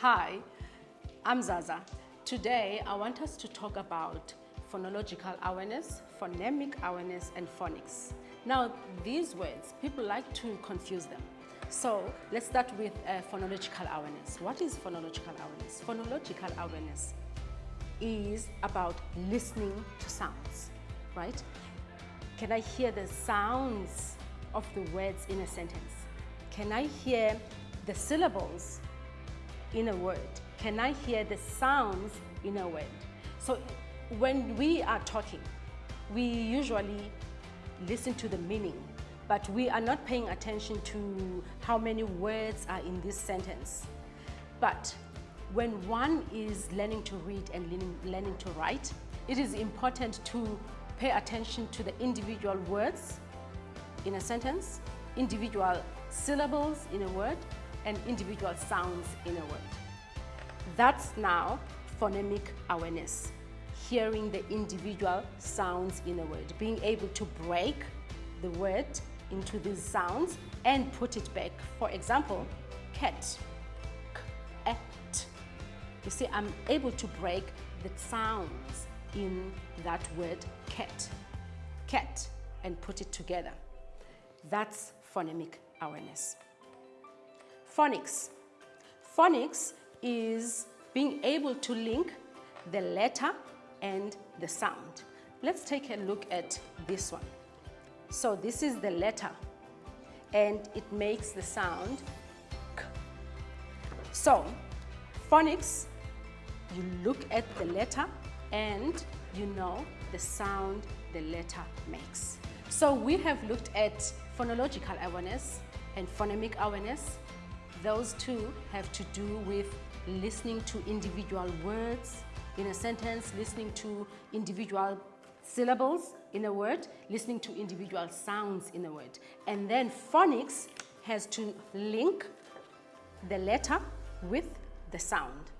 Hi, I'm Zaza. Today, I want us to talk about phonological awareness, phonemic awareness, and phonics. Now, these words, people like to confuse them. So let's start with uh, phonological awareness. What is phonological awareness? Phonological awareness is about listening to sounds, right? Can I hear the sounds of the words in a sentence? Can I hear the syllables in a word? Can I hear the sounds in a word? So when we are talking, we usually listen to the meaning, but we are not paying attention to how many words are in this sentence. But when one is learning to read and learning, to write, it is important to pay attention to the individual words in a sentence, individual syllables in a word, and individual sounds in a word. That's now phonemic awareness, hearing the individual sounds in a word, being able to break the word into these sounds and put it back. For example, cat, et. You see, I'm able to break the sounds in that word cat, cat, and put it together. That's phonemic awareness. Phonics. Phonics is being able to link the letter and the sound. Let's take a look at this one. So this is the letter and it makes the sound k. So phonics, you look at the letter and you know the sound the letter makes. So we have looked at phonological awareness and phonemic awareness. Those two have to do with listening to individual words in a sentence, listening to individual syllables in a word, listening to individual sounds in a word. And then phonics has to link the letter with the sound.